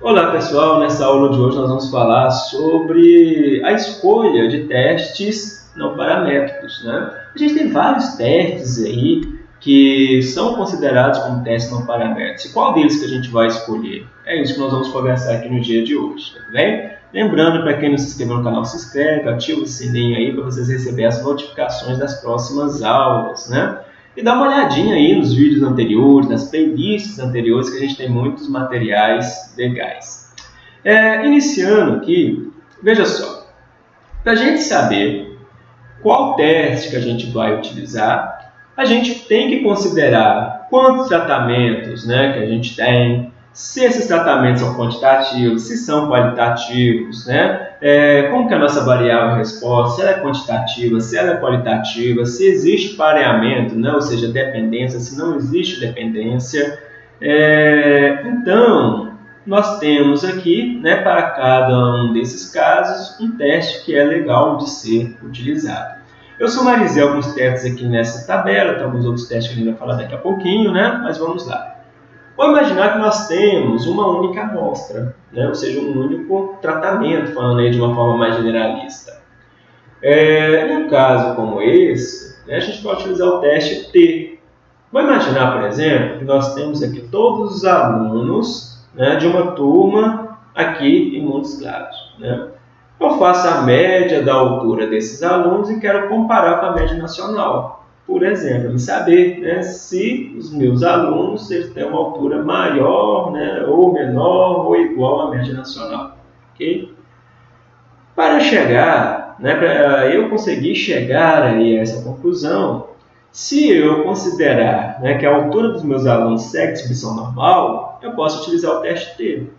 Olá pessoal, nessa aula de hoje nós vamos falar sobre a escolha de testes não paramétricos. Né? A gente tem vários testes aí que são considerados como testes não paramétricos. Qual deles que a gente vai escolher? É isso que nós vamos conversar aqui no dia de hoje, tá bem? Lembrando, para quem não se inscreveu no canal, se inscreve, ativa o sininho aí para vocês receberem as notificações das próximas aulas, né? E dá uma olhadinha aí nos vídeos anteriores, nas playlists anteriores, que a gente tem muitos materiais legais. É, iniciando aqui, veja só, para a gente saber qual teste que a gente vai utilizar, a gente tem que considerar quantos tratamentos né, que a gente tem, se esses tratamentos são quantitativos, se são qualitativos, né? É, como que é a nossa variável resposta, se ela é quantitativa, se ela é qualitativa, se existe pareamento, né? ou seja, dependência, se não existe dependência. É, então, nós temos aqui, né, para cada um desses casos, um teste que é legal de ser utilizado. Eu sumarizei alguns testes aqui nessa tabela, tem alguns outros testes que a gente vai falar daqui a pouquinho, né? mas vamos lá. Vamos imaginar que nós temos uma única amostra, né? ou seja, um único tratamento, falando aí de uma forma mais generalista. É, em um caso como esse, né, a gente pode utilizar o teste T. Vamos imaginar, por exemplo, que nós temos aqui todos os alunos né, de uma turma aqui em Montes Claros. Né? Eu faço a média da altura desses alunos e quero comparar com a média nacional por exemplo, me saber né, se os meus alunos eles têm uma altura maior, né, ou menor, ou igual à média nacional. Okay? Para chegar, né, para eu conseguir chegar aí a essa conclusão, se eu considerar né, que a altura dos meus alunos segue distribuição normal, eu posso utilizar o teste T.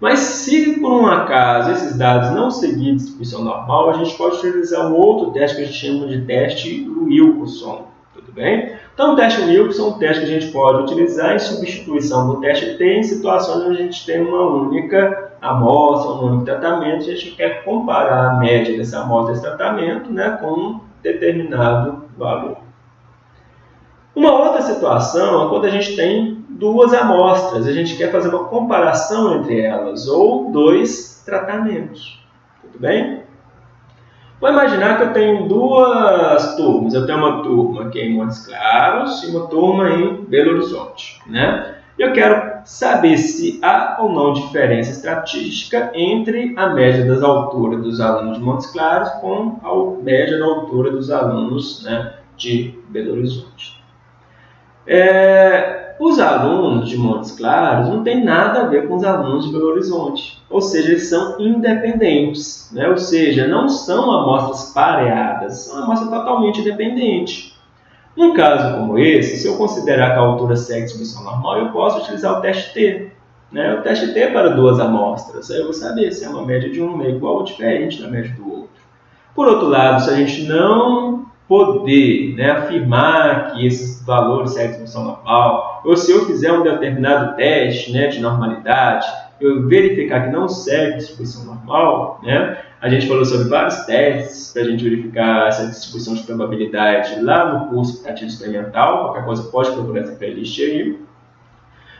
Mas se por um acaso esses dados não seguirem distribuição normal, a gente pode utilizar um outro teste que a gente chama de teste Wilson. Tudo bem? Então, o teste Wilson é um teste que a gente pode utilizar em substituição do teste T em situações onde a gente tem uma única amostra, um único tratamento, e a gente quer comparar a média dessa amostra desse tratamento né, com um determinado valor. Uma outra situação é quando a gente tem duas amostras. A gente quer fazer uma comparação entre elas, ou dois tratamentos. Tudo bem? Vou imaginar que eu tenho duas turmas. Eu tenho uma turma aqui em Montes Claros e uma turma em Belo Horizonte. Né? Eu quero saber se há ou não diferença estatística entre a média das alturas dos alunos de Montes Claros com a média da altura dos alunos né, de Belo Horizonte. É, os alunos de Montes Claros não têm nada a ver com os alunos de Belo Horizonte, ou seja, eles são independentes, né? ou seja, não são amostras pareadas, são amostras totalmente independentes. Num caso como esse, se eu considerar que a altura segue distribuição normal, eu posso utilizar o teste T. Né? O teste T é para duas amostras, aí eu vou saber se é uma média de uma é igual ou diferente da média do outro. Por outro lado, se a gente não poder né, afirmar que esses valores seguem são normal, ou se eu fizer um determinado teste né, de normalidade, eu verificar que não segue distribuição normal, né, a gente falou sobre vários testes para a gente verificar essa distribuição de probabilidade lá no curso aplicativo experimental, qualquer coisa pode procurar essa playlist aí.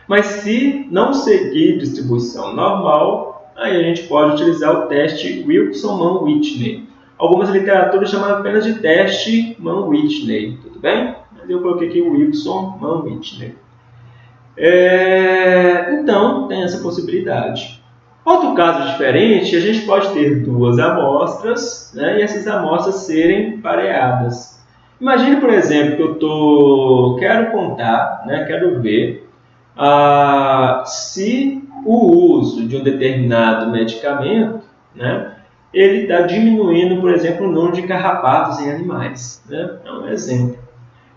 Mas se não seguir distribuição normal, aí a gente pode utilizar o teste Wilson-Mann-Whitney. Algumas literaturas chamam apenas de teste Mann-Whitney, tudo bem? Mas eu coloquei aqui o Wilson Mann-Whitney. É, então, tem essa possibilidade. Outro caso diferente, a gente pode ter duas amostras né, e essas amostras serem pareadas. Imagine, por exemplo, que eu tô, quero contar, né, quero ver ah, se o uso de um determinado medicamento né, ele está diminuindo, por exemplo, o número de carrapatos em animais. Né? É um exemplo.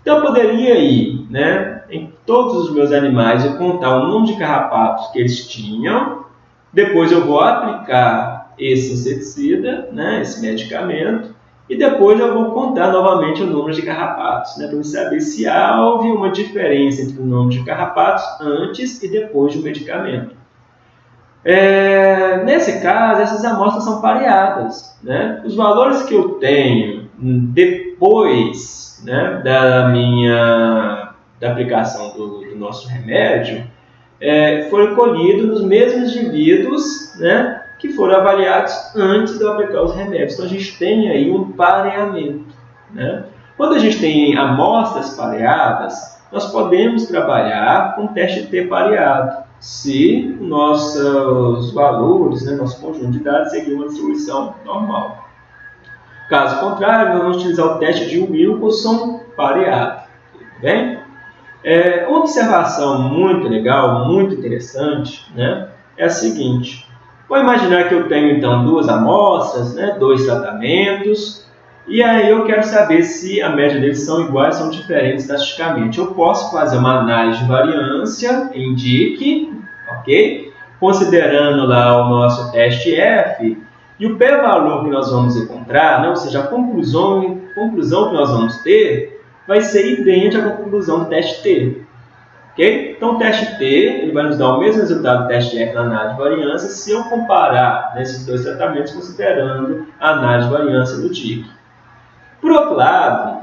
Então, eu poderia ir né, em todos os meus animais e contar o número de carrapatos que eles tinham, depois eu vou aplicar esse inseticida, né, esse medicamento, e depois eu vou contar novamente o número de carrapatos, né, para saber se houve uma diferença entre o número de carrapatos antes e depois do medicamento. É, nesse caso, essas amostras são pareadas. Né? Os valores que eu tenho depois né, da minha da aplicação do, do nosso remédio, é, foi colhido nos mesmos indivíduos né, que foram avaliados antes de eu aplicar os remédios. Então a gente tem aí um pareamento. Né? Quando a gente tem amostras pareadas, nós podemos trabalhar com teste T pareado, se nossos valores, né, nosso conjunto de dados seguir uma distribuição normal. Caso contrário, vamos utilizar o teste de Wilson pareado. Tudo bem? É, uma observação muito legal, muito interessante, né, é a seguinte. Vou imaginar que eu tenho então duas amostras, né, dois tratamentos, e aí eu quero saber se a média deles são iguais ou são diferentes estatisticamente. Eu posso fazer uma análise de variância em DIC, ok? Considerando lá o nosso teste F, e o p-valor que nós vamos encontrar, né, ou seja, a conclusão, conclusão que nós vamos ter, vai ser idêntica à conclusão do teste T. Okay? Então, o teste T ele vai nos dar o mesmo resultado do teste F na análise de variância se eu comparar nesses dois tratamentos considerando a análise de variância do TIC. Por outro lado,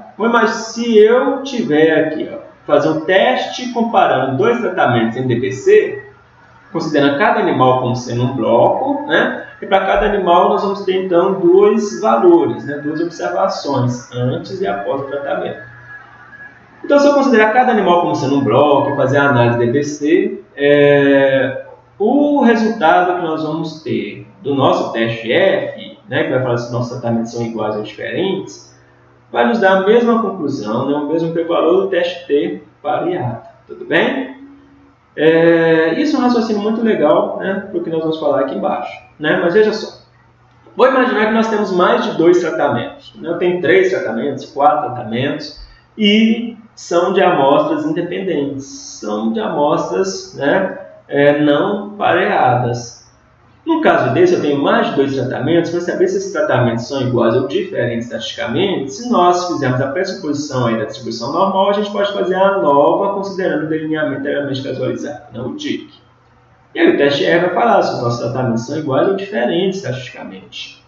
se eu tiver aqui, ó, fazer um teste comparando dois tratamentos em DPC, considerando cada animal como sendo um bloco, né? E para cada animal nós vamos ter então dois valores, né? duas observações, antes e após o tratamento. Então, se eu considerar cada animal como sendo um bloco e fazer a análise DBC, é, o resultado que nós vamos ter do nosso teste F, né, que vai falar se nossos tratamentos são iguais ou diferentes, vai nos dar a mesma conclusão, né, o mesmo valor do teste T pareado. Tudo bem? É, isso é um raciocínio muito legal, né, porque nós vamos falar aqui embaixo. Né? Mas veja só, vou imaginar que nós temos mais de dois tratamentos. Né? Eu tenho três tratamentos, quatro tratamentos, e são de amostras independentes, são de amostras né, é, não pareadas. No caso desse, eu tenho mais de dois tratamentos, para saber se esses tratamentos são iguais ou diferentes estatisticamente, se nós fizermos a pressuposição aí da distribuição normal, a gente pode fazer a nova considerando o delineamento inteiramente casualizado, não o DIC. E aí o teste R vai falar se os nossos tratamentos são iguais ou diferentes estatisticamente.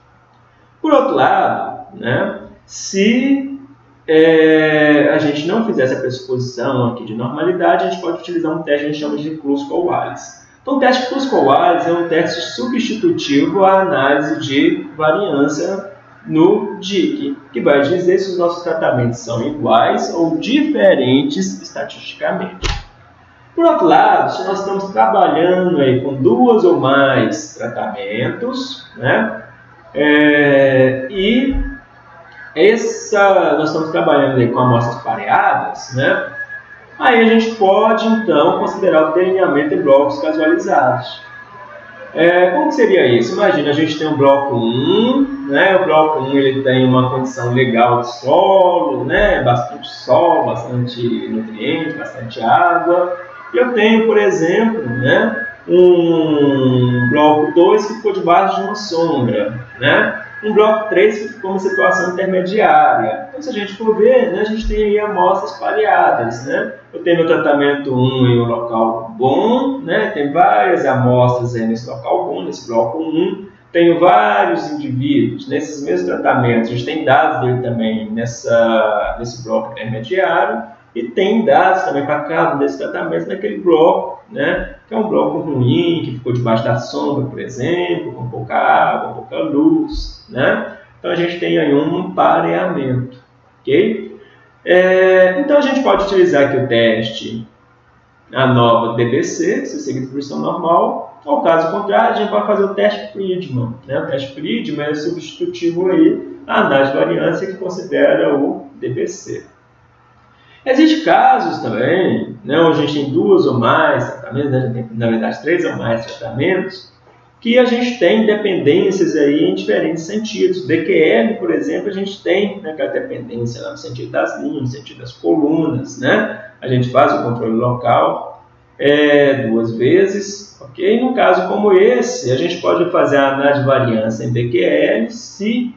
Por outro lado, né, se é, a gente não fizer essa pressuposição aqui de normalidade, a gente pode utilizar um teste que a gente chama de Klusko-Wallis. Então, o teste Klusko-Wallis é um teste substitutivo à análise de variância no DIC, que vai dizer se os nossos tratamentos são iguais ou diferentes estatisticamente. Por outro lado, se nós estamos trabalhando aí com duas ou mais tratamentos, né, é, e essa, nós estamos trabalhando aí com amostras pareadas, né, Aí a gente pode, então, considerar o delineamento em blocos casualizados. É, como seria isso? Imagina, a gente tem um bloco 1, né? o bloco 1 ele tem uma condição legal de solo, né? bastante sol, bastante nutriente, bastante água. E eu tenho, por exemplo, né? um bloco 2 que ficou debaixo de uma sombra. Né? Um bloco 3 que ficou uma situação intermediária. Então, se a gente for ver, né, a gente tem aí amostras pareadas. Né? Eu tenho meu tratamento 1 em um local bom, né? tem várias amostras aí nesse local bom, nesse bloco 1. Tenho vários indivíduos nesses mesmos tratamentos, a gente tem dados dele também nessa, nesse bloco intermediário e tem dados também para cada um desses tratamentos naquele bloco, né? Que é um bloco ruim, que ficou debaixo da sombra, por exemplo, com pouca água, pouca luz. Né? Então a gente tem aí um pareamento. ok? É, então a gente pode utilizar aqui o teste, a nova DBC, se seguir distribuição normal, ou caso contrário, a gente pode fazer o teste Friedman. Né? O teste Friedman é substitutivo aí à análise de variância que considera o DBC. Existem casos também, né, onde a gente tem duas ou mais tratamentos, né, tem, na verdade três ou mais tratamentos, que a gente tem dependências aí em diferentes sentidos. DQL, por exemplo, a gente tem né, aquela dependência lá no sentido das linhas, no sentido das colunas, né? A gente faz o controle local é, duas vezes, ok? No caso como esse, a gente pode fazer a análise de variância em DQL se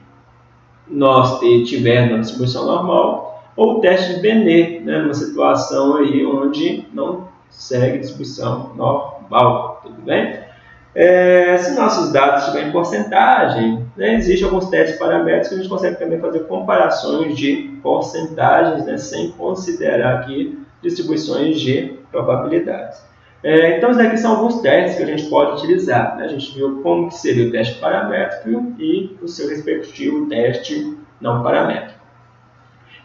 nós tivermos uma distribuição normal ou o teste de Benet, né, numa situação aí onde não segue distribuição normal, tudo bem? É, se nossos dados estiverem em porcentagem, né, existem alguns testes paramétricos que a gente consegue também fazer comparações de porcentagens, né, sem considerar aqui distribuições de probabilidades. É, então, esses aqui são alguns testes que a gente pode utilizar. Né? A gente viu como que seria o teste paramétrico e o seu respectivo teste não paramétrico.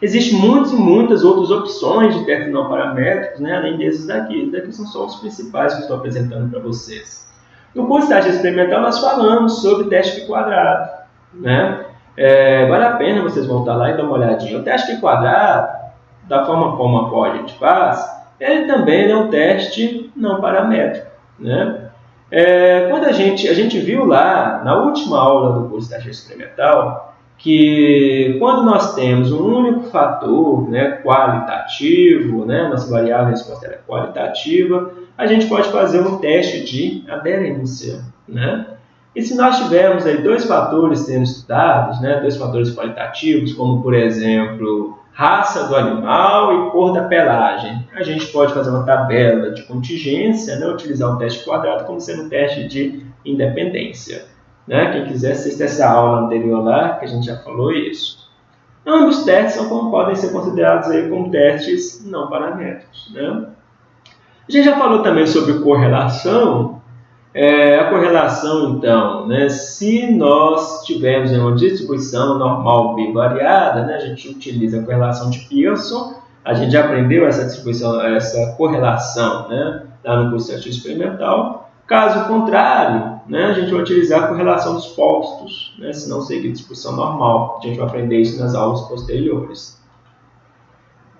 Existem muitas e muitas outras opções de testes não paramétricos, né? além desses daqui. Esses daqui são só os principais que estou apresentando para vocês. No curso de teste experimental, nós falamos sobre teste de quadrado. Né? É, vale a pena vocês voltar lá e dar uma olhadinha. O teste de quadrado, da forma como a qual a gente faz, ele também é um teste não paramétrico. Né? É, quando a gente, a gente viu lá, na última aula do curso de teste experimental, que quando nós temos um único fator né, qualitativo, né, nossa variável resposta é qualitativa, a gente pode fazer um teste de aderência. Né? E se nós tivermos aí dois fatores sendo estudados, né, dois fatores qualitativos, como por exemplo raça do animal e cor da pelagem, a gente pode fazer uma tabela de contingência, né, utilizar o teste quadrado como sendo um teste de independência. Né? Quem quiser assistir essa aula anterior lá, que a gente já falou isso. Ambos testes são como podem ser considerados aí como testes não paramétricos. Né? A gente já falou também sobre correlação. É, a correlação, então, né, se nós tivermos uma distribuição normal bivariada, né, a gente utiliza a correlação de Pearson. A gente já aprendeu essa distribuição, essa correlação né, lá no curso de experimental. Caso contrário, né, a gente vai utilizar a correlação dos postos, né, se não seguir discussão normal. A gente vai aprender isso nas aulas posteriores.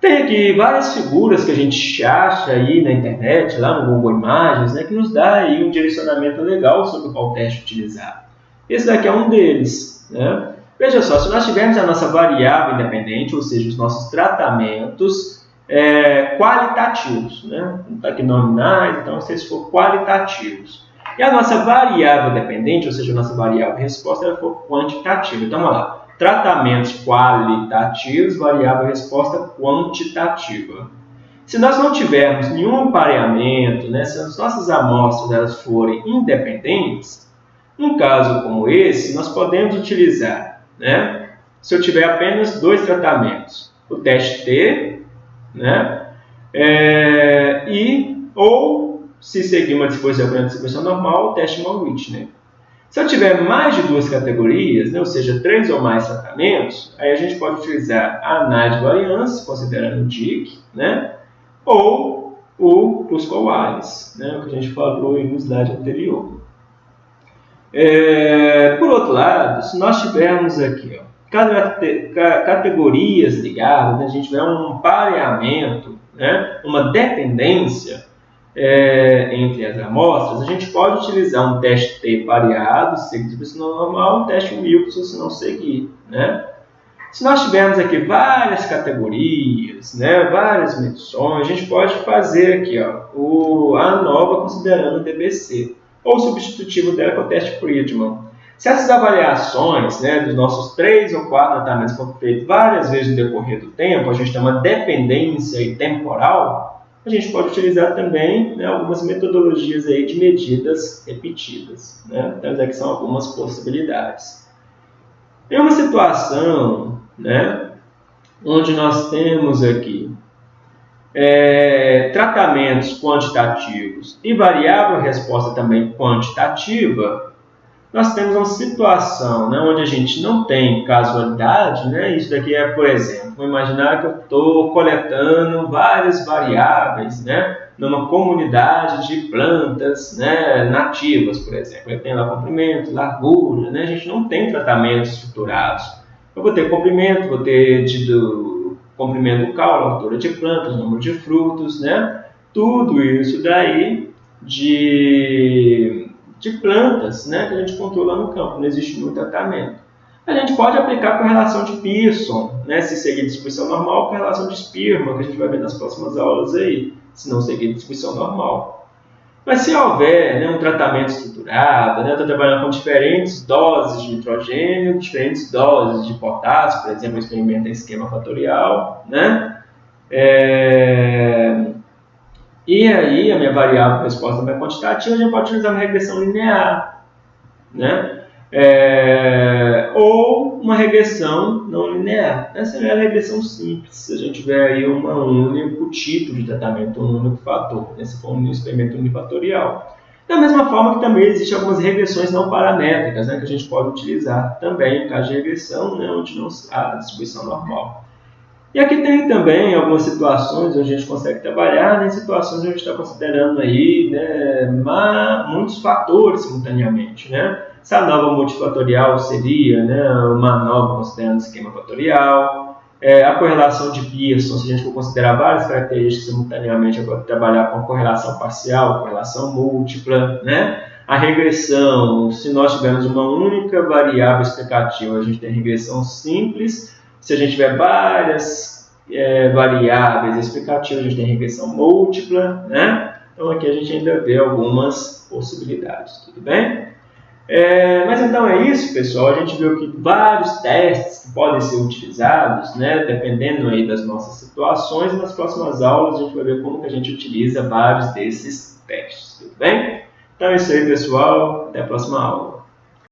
Tem aqui várias figuras que a gente acha aí na internet, lá no Google Imagens, né, que nos dá aí um direcionamento legal sobre qual teste utilizar. Esse daqui é um deles. Né? Veja só, se nós tivermos a nossa variável independente, ou seja, os nossos tratamentos, é, qualitativos, né? não está aqui nominais, então se eles for qualitativos. E a nossa variável dependente, ou seja, a nossa variável resposta, ela for quantitativa. Então, vamos lá. Tratamentos qualitativos, variável resposta quantitativa. Se nós não tivermos nenhum pareamento, né, se as nossas amostras elas forem independentes, num caso como esse, nós podemos utilizar, né, se eu tiver apenas dois tratamentos, o teste T né? É, e, ou, se seguir uma disposição a distribuição normal, o teste Mann-Whitney. Se eu tiver mais de duas categorias, né, ou seja, três ou mais tratamentos, aí a gente pode utilizar a análise de variância, considerando o DIC, né, ou o Cusco-Wise, né, o que a gente falou no slide anterior. É, por outro lado, se nós tivermos aqui ó, categorias ligadas, né? a gente vê um pareamento, né? uma dependência é, entre as amostras, a gente pode utilizar um teste T pareado, seguido se não normal, um teste Wilson se não seguir. Né? Se nós tivermos aqui várias categorias, né, várias medições, a gente pode fazer aqui ó, o, a nova considerando o DBC, ou substitutivo dela com o teste Friedman. Se essas avaliações né, dos nossos três ou quatro tratamentos foram feitas várias vezes no decorrer do tempo, a gente tem uma dependência temporal, a gente pode utilizar também né, algumas metodologias aí de medidas repetidas. Né? Então, aqui são algumas possibilidades. Em uma situação né, onde nós temos aqui é, tratamentos quantitativos e variável resposta também quantitativa, nós temos uma situação né, onde a gente não tem casualidade, né? isso daqui é, por exemplo, vou imaginar que eu estou coletando várias variáveis né, numa comunidade de plantas né, nativas, por exemplo. Eu tenho lá comprimento, largura, né? a gente não tem tratamentos estruturados. Eu vou ter comprimento, vou ter tido comprimento do caule, altura de plantas, número de frutos, né? tudo isso daí de de plantas né, que a gente controla no campo, não existe muito tratamento. A gente pode aplicar com relação de Pearson, né, se seguir distribuição normal, com relação de Spearman, que a gente vai ver nas próximas aulas aí, se não seguir distribuição normal. Mas se houver né, um tratamento estruturado, né, estou trabalhando com diferentes doses de nitrogênio, diferentes doses de potássio, por exemplo, experimenta em esquema fatorial, né, é, e aí, a minha variável resposta é quantitativa, a gente pode utilizar uma regressão linear. Né? é, ou uma regressão não linear. Essa é a regressão simples, se a gente tiver aí um único tipo de tratamento, um único fator. Esse for um experimento unifatorial. Da mesma forma que também existem algumas regressões não paramétricas, né, que a gente pode utilizar também, em caso de regressão, né, onde não há distribuição normal. E aqui tem também algumas situações onde a gente consegue trabalhar, né, situações onde a gente está considerando aí né, muitos fatores simultaneamente. Né? Essa nova multifatorial seria né, uma nova considerando esquema fatorial, é, a correlação de Pearson, se a gente for considerar várias características simultaneamente, vou trabalhar com correlação parcial, correlação múltipla, né? A regressão, se nós tivermos uma única variável explicativa, a gente tem regressão simples. Se a gente tiver várias é, variáveis explicativas, a gente tem regressão múltipla, né? Então aqui a gente ainda vê algumas possibilidades, tudo bem? É, mas então é isso, pessoal. A gente viu que vários testes que podem ser utilizados, né, dependendo aí das nossas situações. Nas próximas aulas a gente vai ver como que a gente utiliza vários desses testes, tudo bem? Então é isso aí, pessoal. Até a próxima aula.